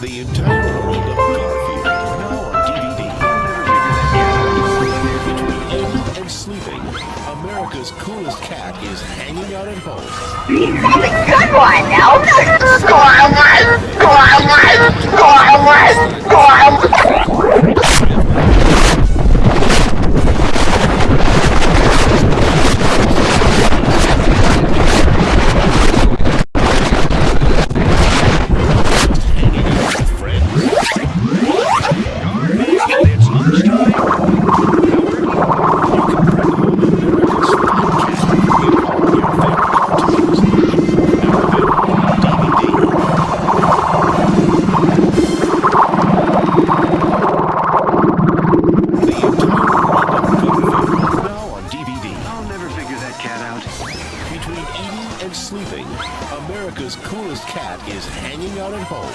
The entire world of Garfield now on DVD. Between eating and sleeping, America's coolest cat is hanging out at home. That's a good one, Elf! Hanging Between eating and sleeping, America's coolest cat is hanging out at home.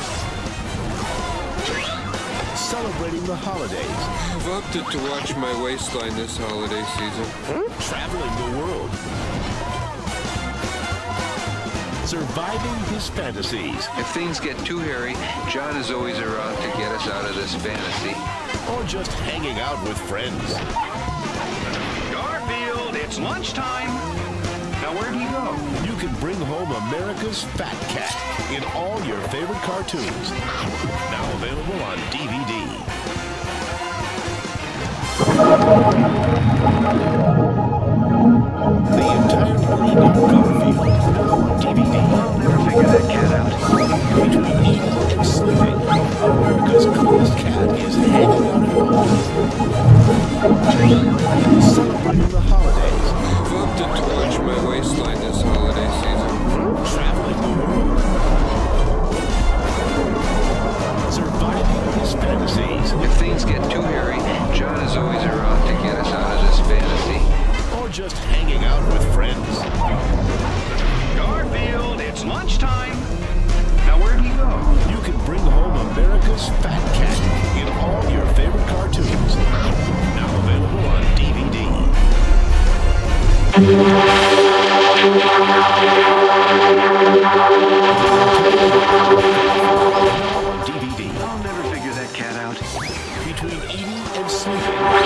Celebrating the holidays, I've opted to watch my waistline this holiday season. Hmm? traveling the world, surviving his fantasies, If things get too hairy, Jon is always around to get us out of this fantasy. or just hanging out with friends. Garfield, it's lunchtime. Now where'd he go? You can bring home America's Fat Cat in all your favorite cartoons. Now available on DVD. The entire world of Garfield on DVD. Figure that cat out. Between eating and sleeping, America's coolest cat is hanging out at home. Celebrating the holidays, to watch my waistline this holiday season. traveling the world, surviving his fantasies, If things get too hairy, Jon is always around to get us out of this fantasy. or just hanging out with friends. Garfield, it's lunchtime. Now where'd he go? You can bring home America's Fat DVD. I'll never figure that cat out. Between eating and sleeping.